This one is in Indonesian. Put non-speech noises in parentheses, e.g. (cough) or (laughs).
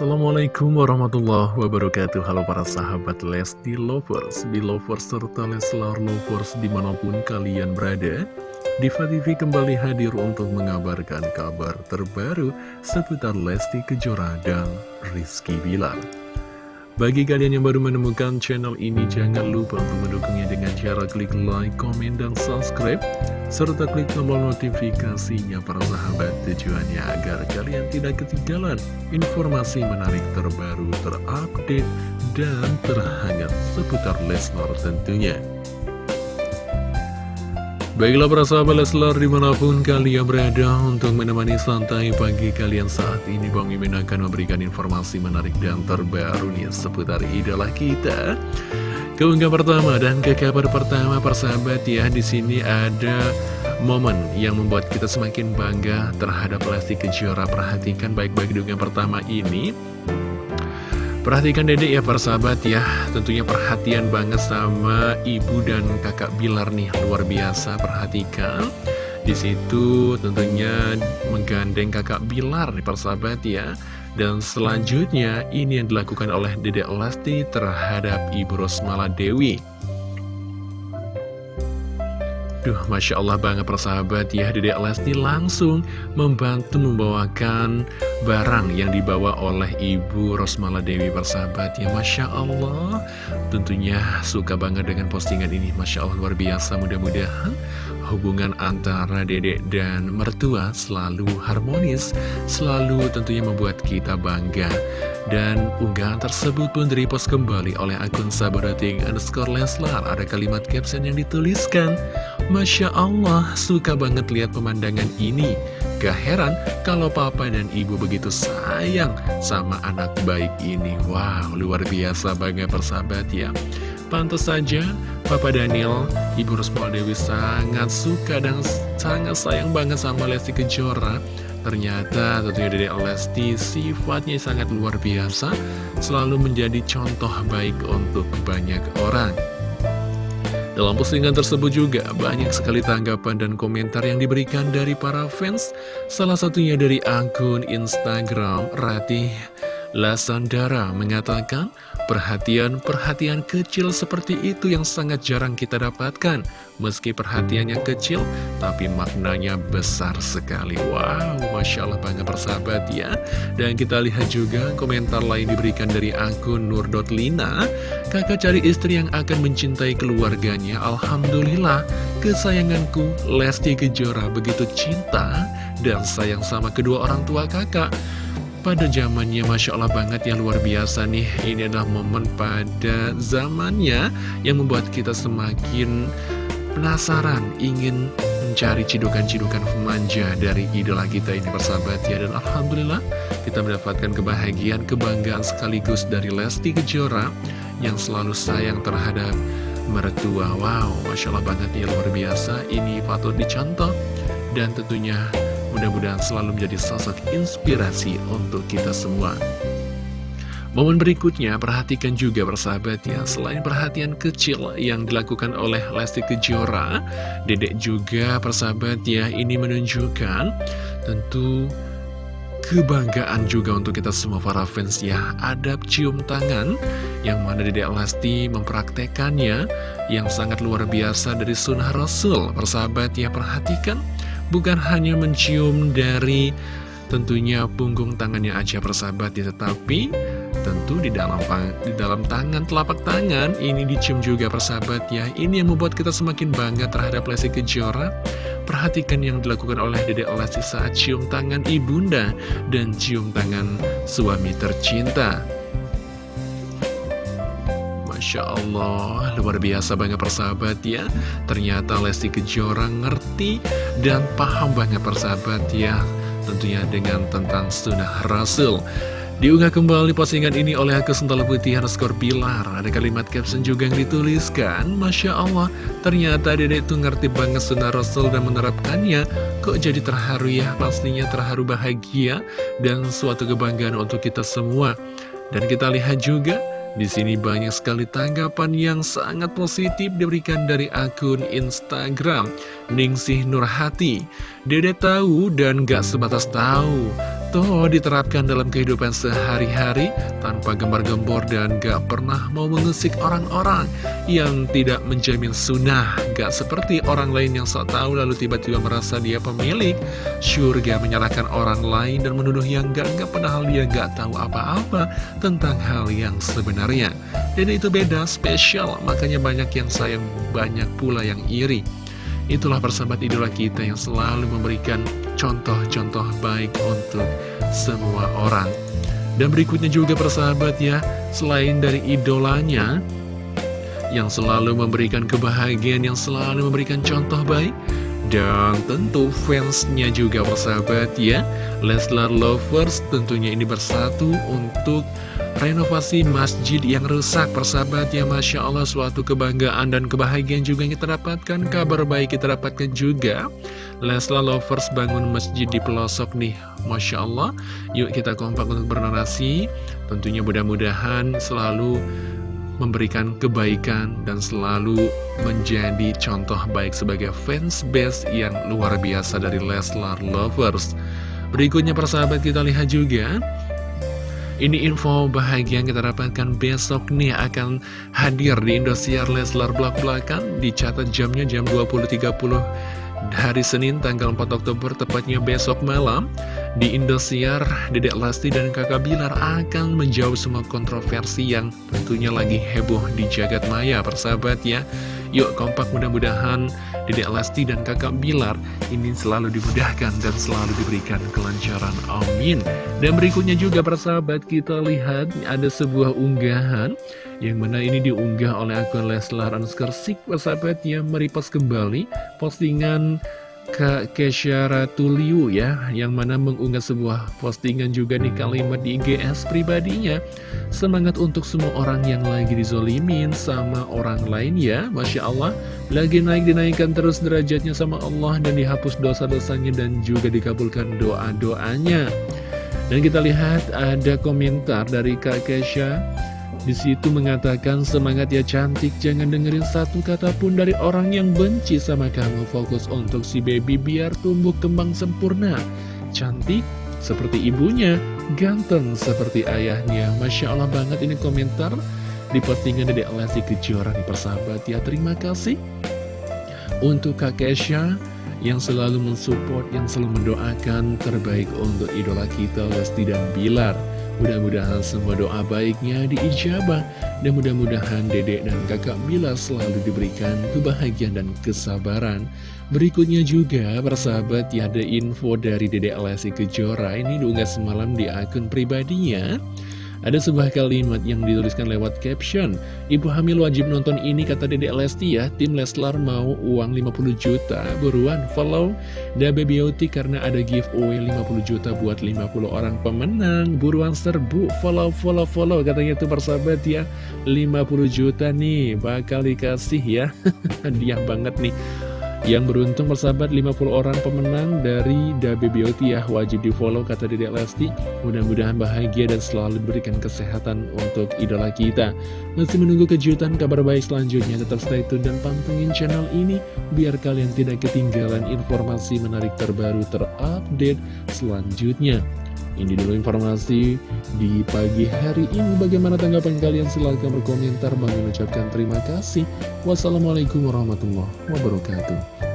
Assalamualaikum warahmatullahi wabarakatuh Halo para sahabat Lesti Lovers, Belovers, serta Leslar Lovers di mana pun kalian berada Diva TV kembali hadir untuk mengabarkan kabar terbaru seputar Lesti Kejora dan Rizky Bilar bagi kalian yang baru menemukan channel ini, jangan lupa untuk mendukungnya dengan cara klik like, komen, dan subscribe. Serta klik tombol notifikasinya para sahabat tujuannya agar kalian tidak ketinggalan informasi menarik terbaru, terupdate, dan terhangat seputar Lesnar tentunya. Baiklah para sahabat Leslar di mana pun kalian berada untuk menemani santai pagi kalian saat ini Bang Mimin akan memberikan informasi menarik dan terbaru nih seputar idola kita Keunggah pertama dan ke kabar pertama persahabat ya di sini ada momen yang membuat kita semakin bangga terhadap Lesti Kejora. Perhatikan baik-baik dengan pertama ini. Perhatikan dedek ya persahabat ya Tentunya perhatian banget sama ibu dan kakak Bilar nih Luar biasa perhatikan. Di situ tentunya menggandeng kakak Bilar nih persahabat ya Dan selanjutnya ini yang dilakukan oleh dedek Lesti terhadap ibu Rosmala Dewi Duh, Masya Allah banget persahabat ya Dedek Lesti langsung membantu membawakan barang yang dibawa oleh Ibu Rosmala Dewi persahabat ya Masya Allah. Tentunya suka banget dengan postingan ini Masya Allah luar biasa. Mudah-mudahan hubungan antara dedek dan mertua selalu harmonis Selalu tentunya membuat kita bangga. Dan unggahan tersebut pun direpost kembali oleh akun sabarating underscore Leslar. Ada kalimat caption yang dituliskan, Masya Allah, suka banget lihat pemandangan ini. Gak heran kalau papa dan ibu begitu sayang sama anak baik ini. Wow, luar biasa bangga persahabat ya. Pantas saja, Papa Daniel, Ibu Rusmol Dewi sangat suka dan sangat sayang banget sama Lesti Kejora Ternyata tentunya dari Lesti sifatnya sangat luar biasa Selalu menjadi contoh baik untuk banyak orang dalam postingan tersebut juga banyak sekali tanggapan dan komentar yang diberikan dari para fans Salah satunya dari akun Instagram Ratih Lasandara mengatakan Perhatian-perhatian kecil seperti itu yang sangat jarang kita dapatkan. Meski perhatiannya kecil, tapi maknanya besar sekali. Wow, Masya Allah banget persahabat ya. Dan kita lihat juga komentar lain diberikan dari akun Nur.lina. Kakak cari istri yang akan mencintai keluarganya. Alhamdulillah, kesayanganku Lesti Kejora begitu cinta dan sayang sama kedua orang tua kakak pada zamannya Masya Allah banget yang luar biasa nih. Ini adalah momen pada zamannya yang membuat kita semakin penasaran Ingin mencari cidukan-cidukan manja dari idola kita ini bersahabat ya. Dan Alhamdulillah kita mendapatkan kebahagiaan, kebanggaan sekaligus dari Lesti Kejora Yang selalu sayang terhadap mertua. Wow, Masya Allah banget ya luar biasa. Ini patut dicontoh dan tentunya Mudah-mudahan selalu menjadi sosok inspirasi untuk kita semua. Momen berikutnya, perhatikan juga persahabat ya, selain perhatian kecil yang dilakukan oleh Lesti Kejora, Dedek juga persahabat ya, ini menunjukkan tentu kebanggaan juga untuk kita semua para fans ya. Adab cium tangan yang mana Dedek Lesti mempraktekannya yang sangat luar biasa dari sunnah Rasul. Persahabat ya perhatikan bukan hanya mencium dari tentunya punggung tangannya aja persahabat ya tetapi tentu di dalam di dalam tangan telapak tangan ini dicium juga persahabat ya. Ini yang membuat kita semakin bangga terhadap Lesti Kejora. Perhatikan yang dilakukan oleh Dedek Lesti saat cium tangan ibunda dan cium tangan suami tercinta Masya Allah, luar biasa banget persahabat ya. Ternyata Lesti Kejora ngerti dan paham banget persahabat ya. Tentunya dengan tentang sunnah Rasul. Diunggah kembali postingan ini oleh akun Sental Putih underscore Pilar. Ada kalimat caption juga yang dituliskan Masya Allah, ternyata dedek itu ngerti banget sunnah Rasul dan menerapkannya. Kok jadi terharu ya, pastinya terharu bahagia Dan suatu kebanggaan untuk kita semua. Dan kita lihat juga di sini banyak sekali tanggapan yang sangat positif diberikan dari akun Instagram Ningsih Nurhati. Dede tahu dan gak sebatas tahu, foto diterapkan dalam kehidupan sehari-hari tanpa gembar-gembor dan gak pernah mau mengusik orang-orang yang tidak menjamin sunnah. Gak seperti orang lain yang sok tahu lalu tiba-tiba merasa dia pemilik surga menyalahkan orang lain dan menuduh yang gak-gak padahal dia gak tahu apa-apa tentang hal yang sebenarnya. Dan itu beda, spesial, makanya banyak yang sayang, banyak pula yang iri. Itulah persahabat idola kita yang selalu memberikan contoh-contoh baik untuk semua orang. Dan berikutnya juga persahabat ya, selain dari idolanya, yang selalu memberikan kebahagiaan, yang selalu memberikan contoh baik, dan tentu fansnya juga persahabat ya Leslar Lovers tentunya ini bersatu untuk renovasi masjid yang rusak persahabat ya Masya Allah suatu kebanggaan dan kebahagiaan juga yang kita dapatkan Kabar baik kita dapatkan juga Leslar Lovers bangun masjid di pelosok nih. Masya Allah. Yuk kita kompak untuk bernarasi. Tentunya mudah-mudahan selalu memberikan kebaikan dan selalu menjadi contoh baik sebagai fans base yang luar biasa dari Leslar Lovers. Berikutnya persahabat kita lihat juga. Ini info bahagia yang kita dapatkan besok nih akan hadir di Indosiar Leslar Blak Blakan Dicatat jamnya jam 20.30 hari Senin tanggal 4 Oktober tepatnya besok malam di Indosiar, Dedek Lesti dan Kakak Bilar akan menjauh semua kontroversi yang tentunya lagi heboh di jagat maya, persahabat ya. Yuk kompak mudah-mudahan Dedek Lesti dan Kakak Bilar ini selalu dimudahkan dan selalu diberikan kelancaran. Amin. Dan berikutnya juga persahabat kita lihat ada sebuah unggahan yang mana ini diunggah oleh akun Leslar Anskersik persahabat yang meripas kembali postingan Kak Kesha Ratuliu ya Yang mana mengunggah sebuah postingan juga nih kalimat di IGS pribadinya. Semangat untuk semua orang yang lagi dizolimin sama orang lain ya Masya Allah. Lagi naik dinaikkan terus derajatnya sama Allah Dan dihapus dosa-dosanya dan juga dikabulkan doa-doanya. Dan kita lihat ada komentar dari Kak Kesha di situ mengatakan semangat ya cantik. Jangan dengerin satu kata pun dari orang yang benci sama kamu. Fokus untuk si baby biar tumbuh kembang sempurna. Cantik seperti ibunya Ganteng seperti ayahnya. Masya Allah banget ini komentar Di postingan dari Lesti Kejora di persahabat ya. Terima kasih Untuk Kak Kesha yang selalu mensupport, yang selalu mendoakan terbaik untuk idola kita Lesti dan Bilar Mudah-mudahan semua doa baiknya diijabah Dan mudah-mudahan dedek dan kakak Mila selalu diberikan kebahagiaan dan kesabaran. Berikutnya juga persahabat ya ada info dari dedek Lesti Kejora. Ini diunggah semalam di akun pribadinya ada sebuah kalimat yang dituliskan lewat caption. Ibu hamil wajib nonton ini kata Dedek Lesti ya. Tim Leslar mau uang 50 juta. Buruan follow Dabe Beauty karena ada giveaway 50 juta buat 50 orang pemenang. Buruan serbu follow follow follow. Katanya itu persahabat ya 50 juta nih. Bakal dikasih ya. (laughs) Hadiah banget nih yang beruntung persahabat 50 orang pemenang dari Dabe Beauty ya Wajib di follow kata Dedek Lesti. Mudah-mudahan bahagia dan selalu diberikan kesehatan untuk idola kita. Masih menunggu kejutan kabar baik selanjutnya. Tetap stay tune dan pantengin channel ini Biar kalian tidak ketinggalan informasi menarik terbaru terupdate selanjutnya ini dulu informasi di pagi hari ini. Bagaimana tanggapan kalian? Silahkan berkomentar. Bang mengucapkan terima kasih. Wassalamualaikum warahmatullahi wabarakatuh.